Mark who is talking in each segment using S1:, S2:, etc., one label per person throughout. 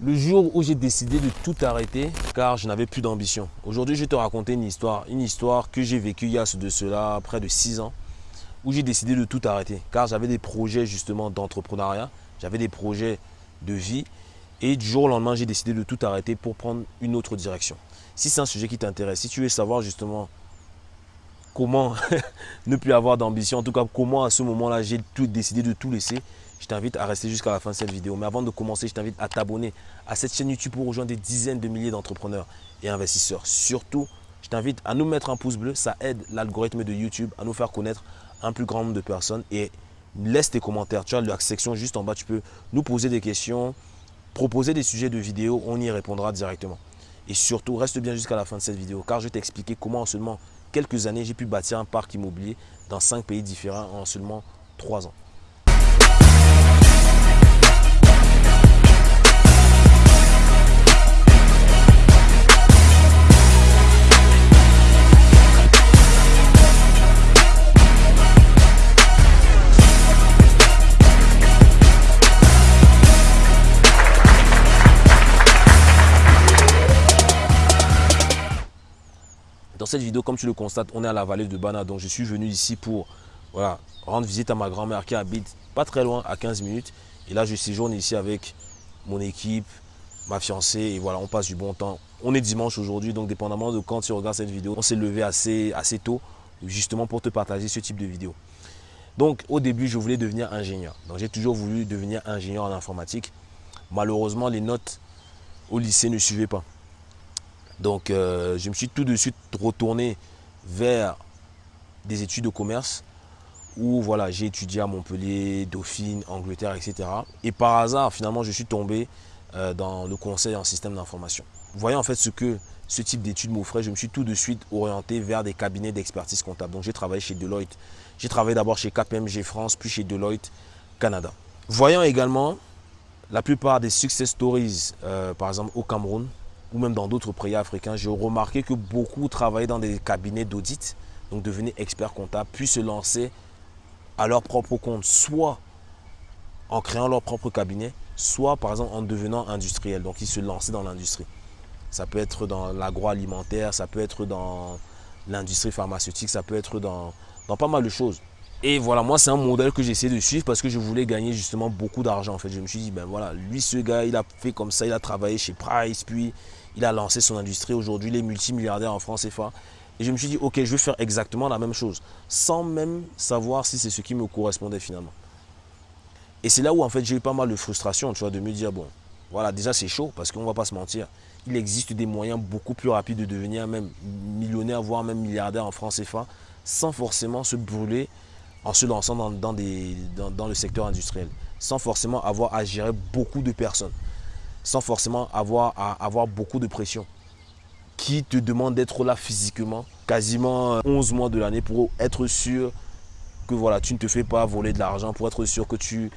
S1: Le jour où j'ai décidé de tout arrêter, car je n'avais plus d'ambition. Aujourd'hui, je vais te raconter une histoire. Une histoire que j'ai vécue il y a de cela près de 6 ans, où j'ai décidé de tout arrêter. Car j'avais des projets justement d'entrepreneuriat, j'avais des projets de vie. Et du jour au lendemain, j'ai décidé de tout arrêter pour prendre une autre direction. Si c'est un sujet qui t'intéresse, si tu veux savoir justement comment ne plus avoir d'ambition, en tout cas comment à ce moment-là j'ai décidé de tout laisser, je t'invite à rester jusqu'à la fin de cette vidéo. Mais avant de commencer, je t'invite à t'abonner à cette chaîne YouTube pour rejoindre des dizaines de milliers d'entrepreneurs et investisseurs. Surtout, je t'invite à nous mettre un pouce bleu. Ça aide l'algorithme de YouTube à nous faire connaître un plus grand nombre de personnes. Et laisse tes commentaires. Tu as la section juste en bas. Tu peux nous poser des questions, proposer des sujets de vidéo. On y répondra directement. Et surtout, reste bien jusqu'à la fin de cette vidéo car je vais t'expliquer comment en seulement quelques années, j'ai pu bâtir un parc immobilier dans cinq pays différents en seulement trois ans. Cette vidéo, comme tu le constates, on est à la vallée de Bana. Donc, je suis venu ici pour voilà, rendre visite à ma grand-mère qui habite pas très loin, à 15 minutes. Et là, je séjourne ici avec mon équipe, ma fiancée. Et voilà, on passe du bon temps. On est dimanche aujourd'hui, donc dépendamment de quand tu regardes cette vidéo, on s'est levé assez, assez tôt, justement pour te partager ce type de vidéo. Donc, au début, je voulais devenir ingénieur. Donc, j'ai toujours voulu devenir ingénieur en informatique. Malheureusement, les notes au lycée ne suivaient pas. Donc, euh, je me suis tout de suite retourné vers des études de commerce où voilà, j'ai étudié à Montpellier, Dauphine, Angleterre, etc. Et par hasard, finalement, je suis tombé euh, dans le conseil en système d'information. Voyant en fait ce que ce type d'études m'offrait, je me suis tout de suite orienté vers des cabinets d'expertise comptable. Donc, j'ai travaillé chez Deloitte. J'ai travaillé d'abord chez KPMG France, puis chez Deloitte Canada. Voyant également la plupart des success stories, euh, par exemple au Cameroun, ou même dans d'autres pays africains, j'ai remarqué que beaucoup travaillaient dans des cabinets d'audit, donc devenaient experts comptables, puis se lancer à leur propre compte, soit en créant leur propre cabinet, soit par exemple en devenant industriel. Donc ils se lançaient dans l'industrie. Ça peut être dans l'agroalimentaire, ça peut être dans l'industrie pharmaceutique, ça peut être dans, dans pas mal de choses. Et voilà, moi, c'est un modèle que j'essaie de suivre parce que je voulais gagner justement beaucoup d'argent. En fait, je me suis dit, ben voilà, lui, ce gars, il a fait comme ça, il a travaillé chez Price, puis il a lancé son industrie. Aujourd'hui, il est multimilliardaire en France CFA. Et je me suis dit, ok, je vais faire exactement la même chose, sans même savoir si c'est ce qui me correspondait finalement. Et c'est là où, en fait, j'ai eu pas mal de frustration, tu vois, de me dire, bon, voilà, déjà, c'est chaud parce qu'on ne va pas se mentir. Il existe des moyens beaucoup plus rapides de devenir même millionnaire, voire même milliardaire en France CFA, sans forcément se brûler en se lançant dans, le secteur industriel, sans forcément avoir à gérer beaucoup de personnes, sans forcément avoir à avoir beaucoup de pression, qui te demande d'être là physiquement, quasiment 11 mois de l'année pour être sûr que voilà, tu ne te fais pas voler de l'argent, pour être sûr que tu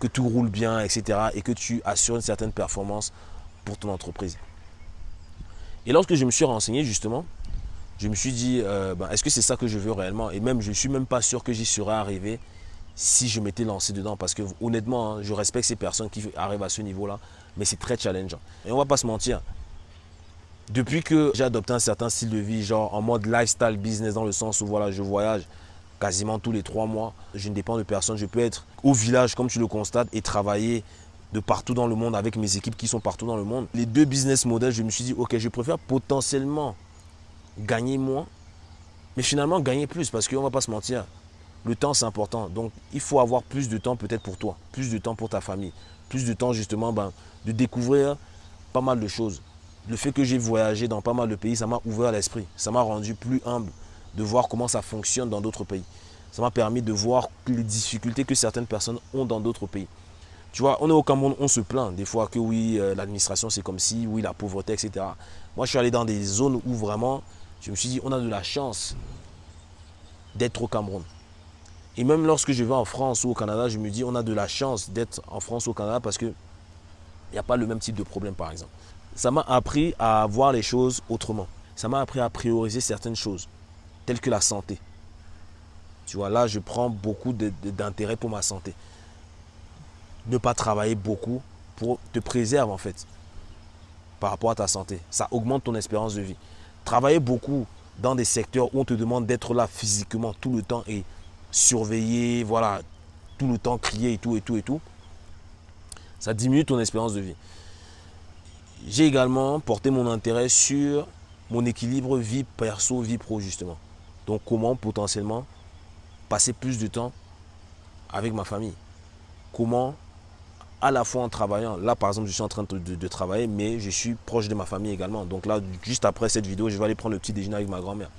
S1: que tout roule bien, etc. et que tu assures une certaine performance pour ton entreprise. Et lorsque je me suis renseigné justement, je me suis dit, euh, ben, est-ce que c'est ça que je veux réellement? Et même, je ne suis même pas sûr que j'y serais arrivé si je m'étais lancé dedans. Parce que honnêtement, hein, je respecte ces personnes qui arrivent à ce niveau-là, mais c'est très challengeant. Et on ne va pas se mentir. Depuis que j'ai adopté un certain style de vie, genre en mode lifestyle business, dans le sens où voilà, je voyage quasiment tous les trois mois, je ne dépends de personne. Je peux être au village, comme tu le constates, et travailler de partout dans le monde avec mes équipes qui sont partout dans le monde. Les deux business models, je me suis dit, ok, je préfère potentiellement gagner moins, mais finalement gagner plus parce qu'on ne va pas se mentir. Le temps, c'est important. Donc, il faut avoir plus de temps peut-être pour toi, plus de temps pour ta famille, plus de temps justement ben, de découvrir pas mal de choses. Le fait que j'ai voyagé dans pas mal de pays, ça m'a ouvert l'esprit. Ça m'a rendu plus humble de voir comment ça fonctionne dans d'autres pays. Ça m'a permis de voir les difficultés que certaines personnes ont dans d'autres pays. Tu vois, on est au Cameroun, on se plaint des fois que oui, euh, l'administration c'est comme si, oui, la pauvreté, etc. Moi, je suis allé dans des zones où vraiment je me suis dit, on a de la chance d'être au Cameroun. Et même lorsque je vais en France ou au Canada, je me dis, on a de la chance d'être en France ou au Canada parce qu'il n'y a pas le même type de problème, par exemple. Ça m'a appris à voir les choses autrement. Ça m'a appris à prioriser certaines choses, telles que la santé. Tu vois, là, je prends beaucoup d'intérêt pour ma santé. Ne pas travailler beaucoup pour te préserver, en fait. par rapport à ta santé. Ça augmente ton espérance de vie. Travailler beaucoup dans des secteurs où on te demande d'être là physiquement tout le temps et surveiller, voilà, tout le temps crier et tout et tout et tout, ça diminue ton espérance de vie. J'ai également porté mon intérêt sur mon équilibre vie perso, vie pro justement. Donc comment potentiellement passer plus de temps avec ma famille? Comment à la fois en travaillant, là par exemple je suis en train de, travailler mais je suis proche de ma famille également. Donc là juste après cette vidéo je vais aller prendre le petit déjeuner avec ma grand-mère.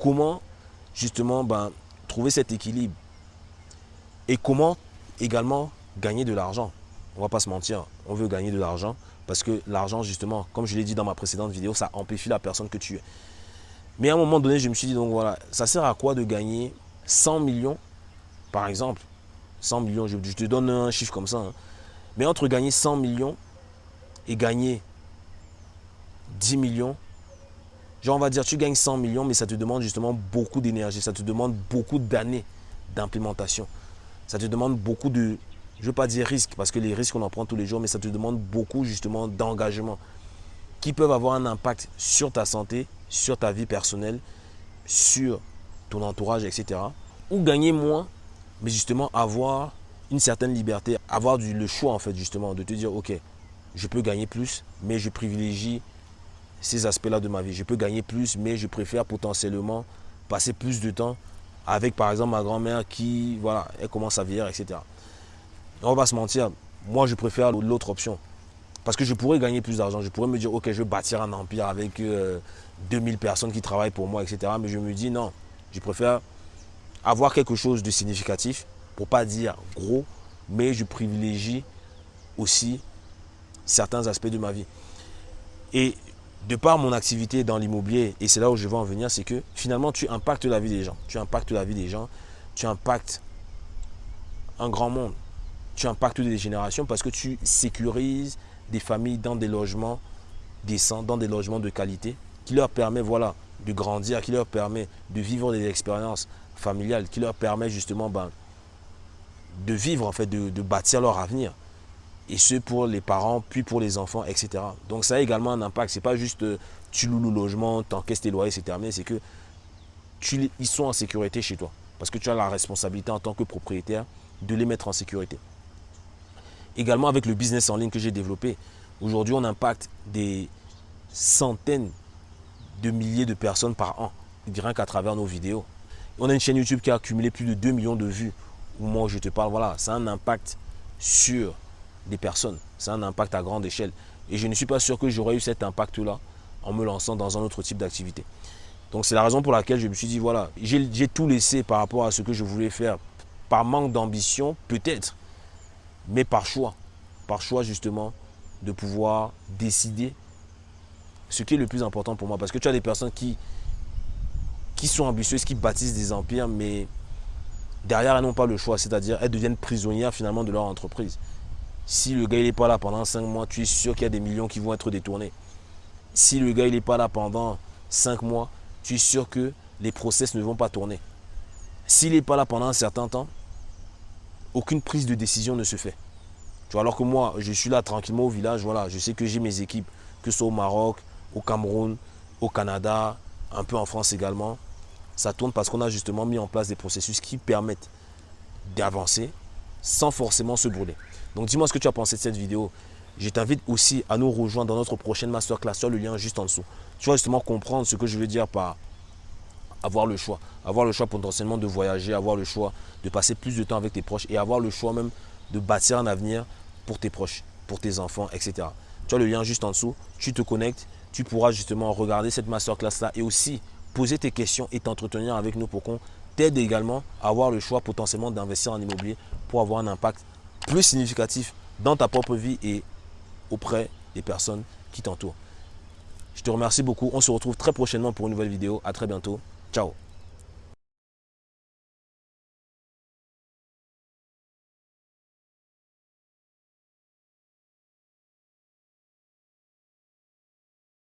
S1: Comment justement ben, trouver cet équilibre et comment également gagner de l'argent? On va pas se mentir, on veut gagner de l'argent parce que l'argent justement, comme je l'ai dit dans ma précédente vidéo, ça amplifie la personne que tu es. Mais à un moment donné, je me suis dit, donc voilà, ça sert à quoi de gagner 100 millions, par exemple? 100 millions, je, te donne un chiffre comme ça. Hein. Mais entre gagner 100 millions et gagner 10 millions, genre on va dire tu gagnes 100 millions, mais ça te demande justement beaucoup d'énergie, ça te demande beaucoup d'années d'implémentation. Ça te demande beaucoup de, je ne veux pas dire risque, parce que les risques on en prend tous les jours, mais ça te demande beaucoup justement d'engagement qui peuvent avoir un impact sur ta santé, sur ta vie personnelle, sur ton entourage, etc. Ou gagner moins, mais justement avoir certaine liberté, avoir le choix en fait justement de te dire ok, je peux gagner plus, mais je privilégie ces aspects-là de ma vie. Je peux gagner plus, mais je préfère potentiellement passer plus de temps avec par exemple ma grand-mère qui, voilà, elle commence à vieillir, etc. On va se mentir, moi je préfère l'autre option. Parce que je pourrais gagner plus d'argent. Je pourrais me dire, ok, je vais bâtir un empire avec 2000 euh, personnes qui travaillent pour moi, etc. Mais je me dis, non, je préfère avoir quelque chose de significatif, pour pas dire gros, mais je privilégie aussi certains aspects de ma vie. Et de par mon activité dans l'immobilier, et c'est là où je veux en venir, c'est que finalement, tu impactes la vie des gens. Tu impactes la vie des gens, tu impactes un grand monde. Tu impactes des générations parce que tu sécurises des familles dans des logements décents, dans des logements de qualité, qui leur permet voilà, de grandir, qui leur permet de vivre des expériences familiales, qui leur permet justement ben, de vivre, en fait, de, bâtir leur avenir. Et ce pour les parents, puis pour les enfants, etc. Donc ça a également un impact. Ce n'est pas juste euh, tu loues le logement, encaisses tes loyers, c'est terminé. C'est que tu, ils sont en sécurité chez toi. Parce que tu as la responsabilité en tant que propriétaire de les mettre en sécurité. Également avec le business en ligne que j'ai développé. Aujourd'hui, on impacte des centaines de milliers de personnes par an, rien qu'à travers nos vidéos. On a une chaîne YouTube qui a accumulé plus de 2 millions de vues. Où je te parle, voilà, ça a un impact sur des personnes. C'est un impact à grande échelle. Et je ne suis pas sûr que j'aurais eu cet impact-là en me lançant dans un autre type d'activité. Donc c'est la raison pour laquelle je me suis dit, voilà, j'ai tout laissé par rapport à ce que je voulais faire. Par manque d'ambition, peut-être, mais par choix. Par choix justement de pouvoir décider ce qui est le plus important pour moi. Parce que tu as des personnes qui, qui sont ambitieuses, qui bâtissent des empires, mais derrière, elles n'ont pas le choix. C'est-à-dire, elles deviennent prisonnières finalement de leur entreprise. Si le gars n'est pas là pendant 5 mois, tu es sûr qu'il y a des millions qui vont être détournés. Si le gars n'est pas là pendant 5 mois, tu es sûr que les process ne vont pas tourner. S'il n'est pas là pendant un certain temps, aucune prise de décision ne se fait. Alors que moi, je suis là tranquillement au village, voilà, je sais que j'ai mes équipes, que ce soit au Maroc, au Cameroun, au Canada, un peu en France également. Ça tourne parce qu'on a justement mis en place des processus qui permettent d'avancer sans forcément se brûler. Donc dis-moi ce que tu as pensé de cette vidéo. Je t'invite aussi à nous rejoindre dans notre prochaine masterclass sur le lien juste en dessous. Tu vas justement comprendre ce que je veux dire par avoir le choix. Avoir le choix potentiellement de voyager, avoir le choix de passer plus de temps avec tes proches et avoir le choix même de bâtir un avenir pour tes proches, pour tes enfants, etc. Tu as le lien juste en dessous. Tu te connectes, tu pourras justement regarder cette masterclass-là et aussi poser tes questions et t'entretenir avec nous pour qu'on t'aide également à avoir le choix potentiellement d'investir en immobilier pour avoir un impact plus significatif dans ta propre vie et auprès des personnes qui t'entourent. Je te remercie beaucoup. On se retrouve très prochainement pour une nouvelle vidéo. À très bientôt. Ciao